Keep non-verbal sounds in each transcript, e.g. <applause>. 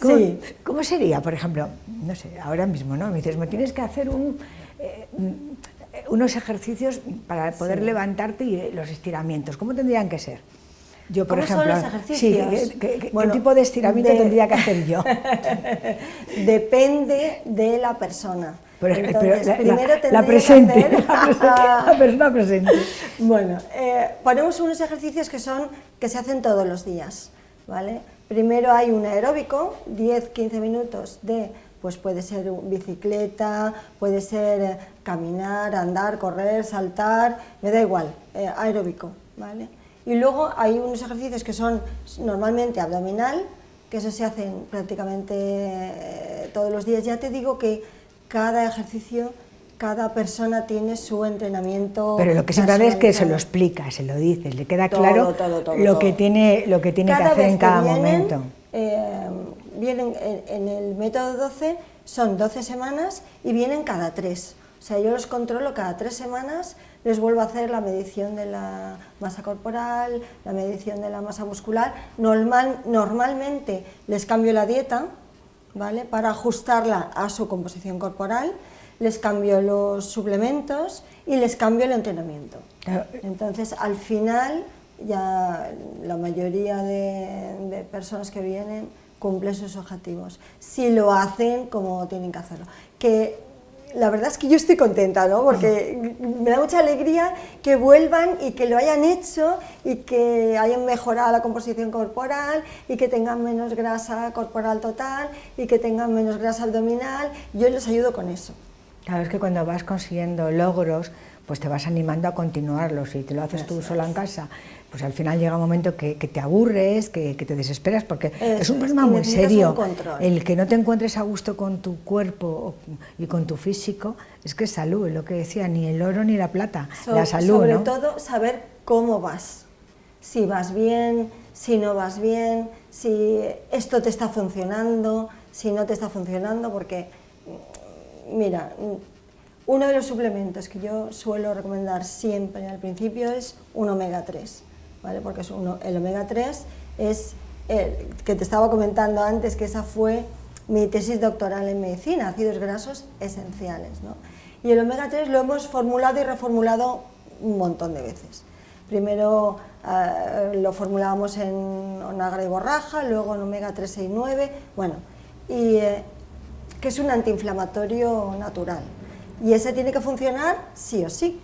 ¿Cómo, Sí. ¿Cómo sería, por ejemplo, no sé, ahora mismo, ¿no? Me dices, me tienes que hacer un, eh, mm, unos ejercicios para poder Sí. levantarte y eh, los estiramientos. ¿Cómo tendrían que ser? Yo, por ¿Cómo son ejemplo, los ejercicios? sí, ¿qué, qué- qué Bueno, tipo de estiramiento de- tendría que hacer yo? <laughs> Depende de la persona. Entonces, pero la- primero la, la tendría que presente, hacer- <laughs> la presente, la <laughs> persona presente. Bueno, eh, ponemos unos ejercicios que son que se hacen todos los días, Primero hay un aeróbico, 10-15 minutos de, pues puede ser bicicleta, puede ser eh, caminar, andar, correr, saltar, me da igual, eh, aeróbico, ¿vale? Y luego hay unos ejercicios que son normalmente abdominal, que eso se hacen prácticamente eh, todos los días. Ya te digo que cada ejercicio, cada persona tiene su entrenamiento. Pero lo que siempre hace es que se lo explica, se lo dice, le queda Todo, claro todo, todo, lo. Que tiene, lo que tiene que hacer vez en cada vienen, momento. eh, vienen en, en el método 12, son 12 semanas y vienen cada tres. O sea, yo los controlo cada tres semanas, les vuelvo a hacer la medición de la masa corporal, la medición de la masa muscular. Normal, normalmente les cambio la dieta, ¿vale? Para ajustarla a su composición corporal, les cambio los suplementos y les cambio el entrenamiento. Claro, Entonces, al final, ya la mayoría de, de personas que vienen cumplen sus objetivos. Si lo hacen como tienen que hacerlo. Que la verdad es que yo estoy contenta, ¿no? Porque me da mucha alegría que vuelvan y que lo hayan hecho y que hayan mejorado la composición corporal y que tengan menos grasa corporal total y que tengan menos grasa abdominal. Yo les ayudo con eso. Claro, es que cuando vas consiguiendo logros, pues te vas animando a continuarlos y te lo haces tú sola en casa, pues al final llega un momento que, que te aburres, que, que te desesperas, porque es un problema muy serio. El que no te encuentres a gusto con tu cuerpo y con tu físico, es que es salud, es lo que decía, ni el oro ni la plata, So- la salud, sobre ¿no? todo saber cómo vas, si vas bien, si no vas bien, si esto te está funcionando, si no te está funcionando, porque mira, uno de los suplementos que yo suelo recomendar siempre al principio es un omega 3, ¿vale? Porque es uno- el omega 3 es el que te estaba comentando antes que esa fue mi tesis doctoral en medicina, ácidos grasos esenciales, ¿no? Y el omega 3 lo hemos formulado y reformulado un montón de veces. Primero eh, lo formulábamos en onagra y borraja, luego en omega 3, 6, 9, bueno, y eh, que es un antiinflamatorio natural. Y ese tiene que funcionar sí o sí,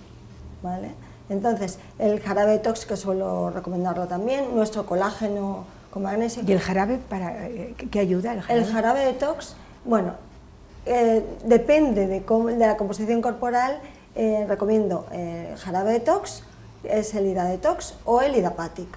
¿vale? Entonces, el jarabe detox, que suelo recomendarlo también, nuestro colágeno con magnesio. ¿Y el jarabe para eh, qué- ayuda? El jarabe? El jarabe detox, bueno, eh, depende de, de la composición corporal, eh, recomiendo eh, jarabe detox, es el ida detox o el idapatic.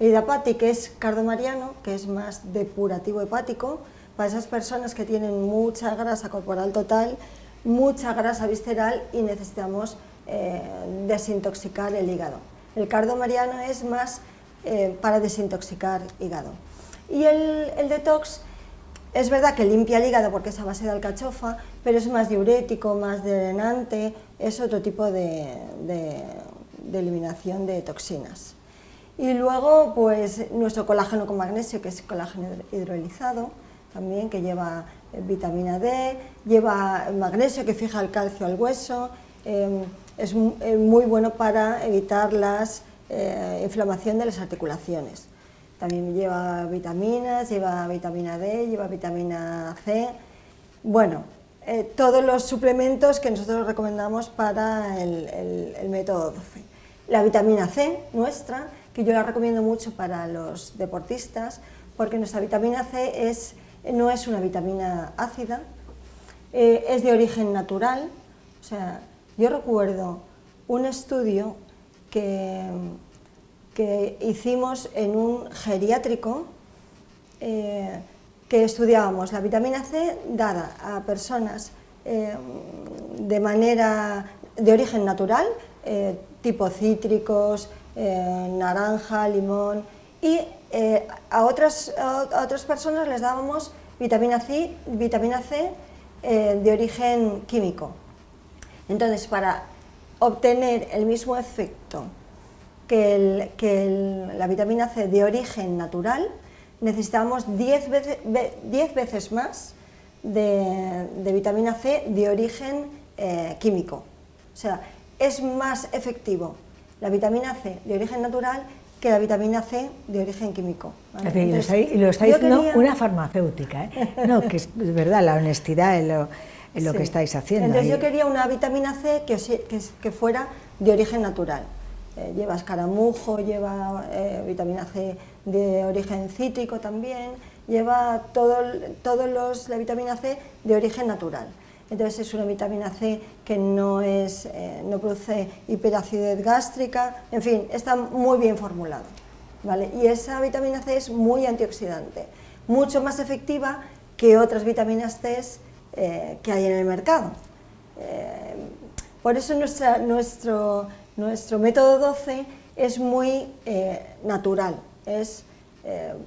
El idapatic es cardomariano, que es más depurativo hepático, para esas personas que tienen mucha grasa corporal total, mucha grasa visceral y necesitamos eh, desintoxicar el hígado. El cardomariano es más eh, para desintoxicar hígado. Y el, el detox es verdad que limpia el hígado porque es a base de alcachofa, pero es más diurético, más drenante, es otro tipo de- de eliminación de toxinas. Y luego, pues nuestro colágeno con magnesio, que es colágeno hidrolizado, también que lleva eh, vitamina D, lleva magnesio que fija el calcio al hueso, eh, es eh, muy bueno para evitar la inflamación de las articulaciones. También lleva vitaminas, lleva vitamina D, lleva vitamina C. Bueno, eh, todos los suplementos que nosotros recomendamos para el, el- el método 12. La vitamina C nuestra, que yo la recomiendo mucho para los deportistas, porque nuestra vitamina C es, no es una vitamina ácida, eh, es de origen natural. O sea, yo recuerdo un estudio que, que hicimos en un geriátrico eh, que estudiábamos la vitamina C dada a personas eh, de manera de origen natural, tipo cítricos, eh, naranja, limón, y eh, a, otras, a otras personas les dábamos vitamina C, vitamina C eh, de origen químico. Entonces, para obtener el mismo efecto que, el- que la vitamina C de origen natural, necesitamos 10 veces, veces más de, vitamina C de origen químico. O sea, es más efectivo la vitamina C de origen natural que la vitamina C de origen químico. y, lo está, diciendo una farmacéutica, ¿eh? no, que es verdad, la honestidad en lo, que estáis haciendo. Entonces yo quería una vitamina C que, que, fuera de origen natural. Eh, lleva escaramujo, lleva eh, vitamina C de origen cítrico también, lleva todos los, la vitamina C de origen natural. Entonces es una vitamina C que no, es, eh, no produce hiperacidez gástrica, en fin, está muy bien formulado. ¿vale? Y esa vitamina C es muy antioxidante, mucho más efectiva que otras vitaminas C eh, que hay en el mercado. Eh, por eso nuestra, nuestro, nuestro método 12 es muy natural, es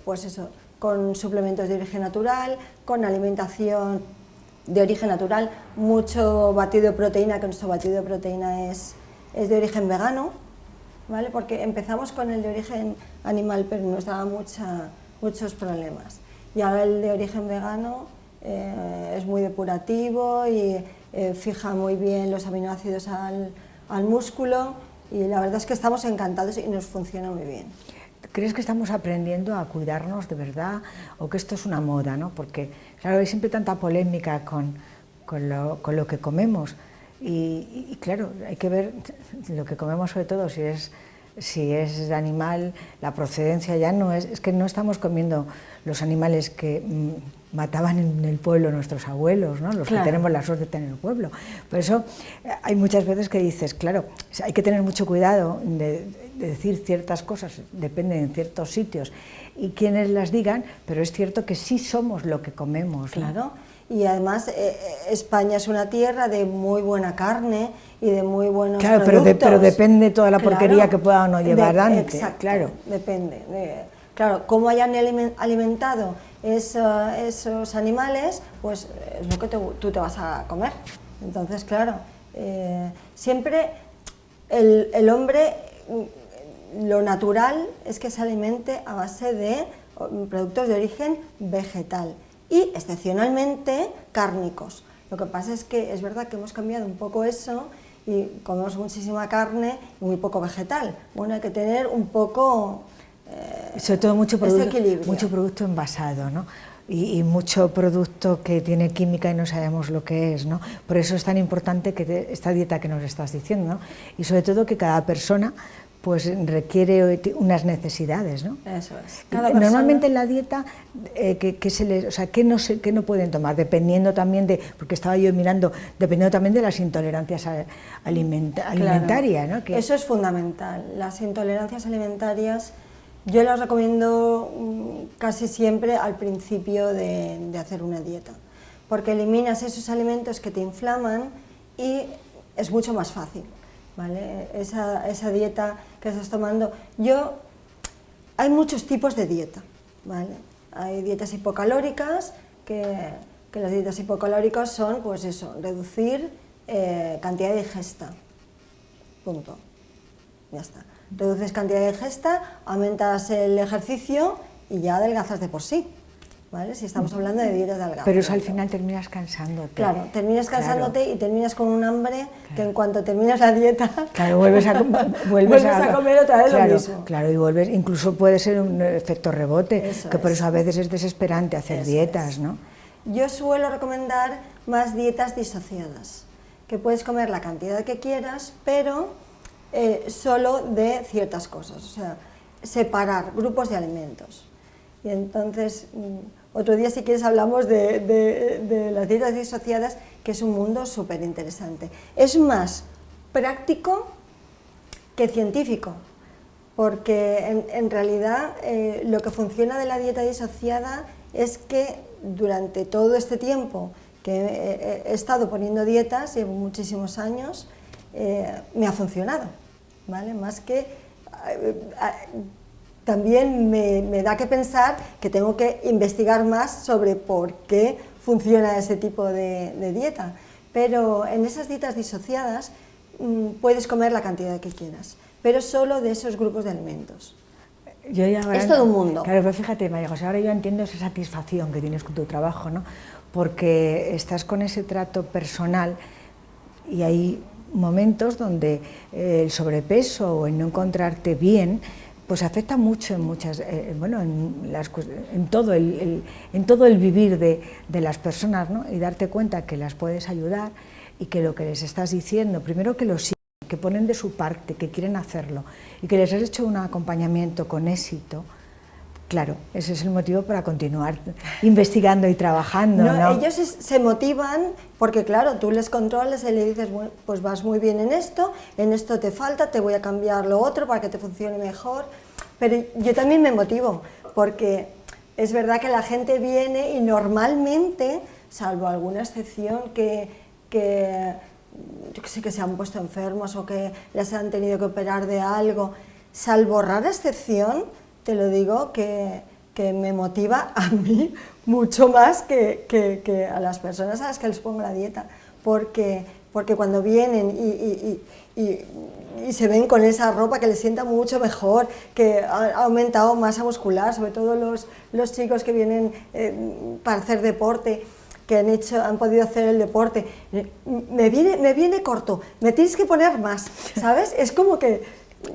pues eso, con suplementos de origen natural, con alimentación de origen natural, mucho batido de proteína, que nuestro batido de proteína es, es de origen vegano, ¿vale? porque empezamos con el de origen animal, pero nos daba mucha, muchos problemas. Y ahora el de origen vegano eh, es muy depurativo y eh, fija muy bien los aminoácidos al, al músculo y la verdad es que estamos encantados y nos funciona muy bien. ¿Crees que estamos aprendiendo a cuidarnos de verdad o que esto es una moda? ¿no? Porque claro, hay siempre tanta polémica con, con, lo, con lo, que comemos y, claro, hay que ver lo que comemos sobre todo, si es, si es animal, la procedencia ya no es, es que no estamos comiendo los animales que mm, mataban en el pueblo nuestros abuelos, ¿no? los que tenemos la suerte de tener el pueblo. Por eso eh, hay muchas veces que dices, claro, hay que tener mucho cuidado de, decir ciertas cosas, dependen en ciertos sitios y quienes las digan, pero es cierto que sí somos lo que comemos. Claro. Y además eh, eh, España es una tierra de muy buena carne y de muy buenos claro, productos. Pero, pero depende toda la porquería que pueda o no llevar antes. Exacto, claro. depende. claro, cómo hayan alimentado esos animales, pues es lo que tú te vas a comer. Entonces, claro, eh, siempre el, el hombre lo natural es que se alimente a base de productos de origen vegetal y excepcionalmente cárnicos. Lo que pasa es que es verdad que hemos cambiado un poco eso y comemos muchísima carne y muy poco vegetal. Bueno, hay que tener un poco... Sobre todo mucho producto, mucho producto envasado, ¿no? Y, mucho producto que tiene química y no sabemos lo que es, ¿no? Por eso es tan importante que esta dieta que nos estás diciendo, ¿no? Y sobre todo que cada persona pues requiere unas necesidades, ¿no? Eso es. Normalmente en la dieta, eh, ¿qué, se les, o sea, ¿qué, no se, no pueden tomar? Dependiendo también de, porque estaba yo mirando, dependiendo también de las intolerancias alimentarias, ¿no? Eso es fundamental. Las intolerancias alimentarias yo las recomiendo mm, casi siempre al principio de, hacer una dieta, porque eliminas esos alimentos que te inflaman y es mucho más fácil. ¿vale? Esa, esa, dieta que estás tomando. Yo, hay muchos tipos de dieta, ¿vale? Hay dietas hipocalóricas, que, que las dietas hipocalóricas son, pues eso, reducir eh, cantidad de ingesta, punto, ya está. Reduces cantidad de ingesta, aumentas el ejercicio y ya adelgazas de por sí. Si estamos hablando de dietas de Pero eso al final terminas cansándote. Claro, terminas cansándote y terminas con un hambre que en cuanto terminas la dieta... Claro, vuelves a, <laughs> vuelves, a, comer otra vez lo mismo. Claro, y vuelves, incluso puede ser un efecto rebote, que por eso a veces es desesperante hacer dietas, ¿no? Yo suelo recomendar más dietas disociadas, que puedes comer la cantidad que quieras, pero eh, solo de ciertas cosas, o sea, separar grupos de alimentos. Y entonces mm, otro día, si quieres, hablamos de, las dietas disociadas, que es un mundo súper interesante. Es más práctico que científico, porque en, realidad eh, lo que funciona de la dieta disociada es que durante todo este tiempo que he, estado poniendo dietas, llevo muchísimos años, eh, me ha funcionado, ¿vale? Más que también me, da que pensar que tengo que investigar más sobre por qué funciona ese tipo de, dieta. Pero en esas dietas disociadas mm, puedes comer la cantidad que quieras, pero solo de esos grupos de alimentos. Yo ya ahora es todo un mundo. Claro, pero fíjate, María José, ahora yo entiendo esa satisfacción que tienes con tu trabajo, ¿no? Porque estás con ese trato personal y hay momentos donde eh, el sobrepeso o el no encontrarte bien pues afecta mucho en muchas eh, bueno en, las en todo el, en todo el vivir de, de las personas ¿no? y darte cuenta que las puedes ayudar y que lo que les estás diciendo primero que lo siguen que ponen de su parte que quieren hacerlo y que les has hecho un acompañamiento con éxito claro ese es el motivo para continuar investigando y trabajando No, ¿no? Ellos es- se motivan porque, claro, tú les controles y le dices, "Bueno, pues vas muy bien en esto, en esto te falta, te voy a cambiar lo otro para que te funcione mejor. Pero yo también me motivo porque es verdad que la gente viene y normalmente, salvo alguna excepción que, que yo que sé, que se han puesto enfermos o que les han tenido que operar de algo, salvo rara excepción, te lo digo, que, que me motiva a mí <laughs> mucho más que, que- que a las personas a las que les pongo la dieta, porque, porque cuando vienen y, y- y- y- se ven con esa ropa que les sienta mucho mejor, que ha ha aumentado masa muscular, sobre todo los, los chicos que vienen eh, para hacer deporte, que han, hecho, han podido hacer el deporte, eh, me viene, me viene corto, me tienes que poner más, <laughs> ¿sabes? Es como que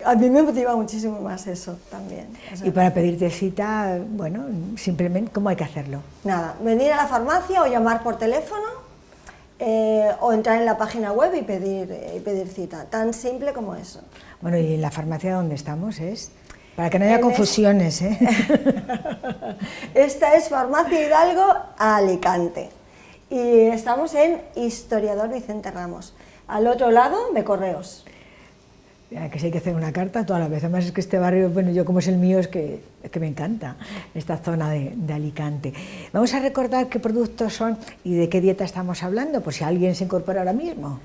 a mí me motiva muchísimo más eso también. o sea, Y para pedirte cita, bueno, simplemente, ¿cómo hay que hacerlo? Nada, venir a la farmacia o llamar por teléfono eh, o entrar en la página web y pedir, eh, y pedir cita, tan simple como eso. Bueno, y la farmacia donde estamos es, para que no haya En confusiones, ¿eh? <laughs> Esta es Farmacia Hidalgo Alicante y estamos en Historiador Vicente Ramos, al otro lado de Correos. Que si hay que hacer una carta toda la vez. Además es que este barrio, bueno, yo como es el mío, es que, es que me encanta esta zona de, de Alicante. Vamos a recordar qué productos son y de qué dieta estamos hablando, por si alguien se incorpora ahora mismo.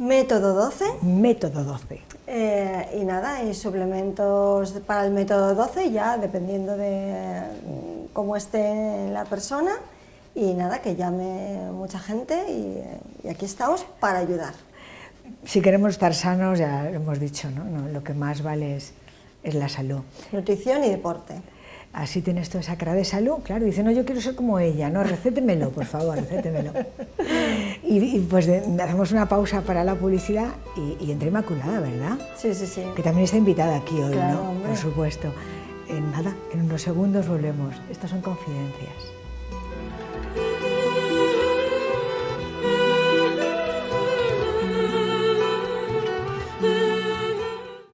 Método 12 Método 12. eh, y nada, y suplementos para el método 12 ya dependiendo de mm, cómo esté la persona y nada, que llame mucha gente y, y aquí estamos para ayudar. Si queremos estar sanos, ya lo hemos dicho, ¿no? No, lo que más vale es, es la salud. Nutrición y deporte. Así tienes toda esa cara de salud, claro, dice, no, yo quiero ser como ella, no, recétemelo, por favor, recétemelo. Y, y, pues de- hacemos una pausa para la publicidad y, y entre Inmaculada, ¿verdad? Sí, sí, sí. Que también está invitada aquí hoy, Claro, ¿no? hombre. Por supuesto. En nada, en unos segundos volvemos. Estas son confidencias.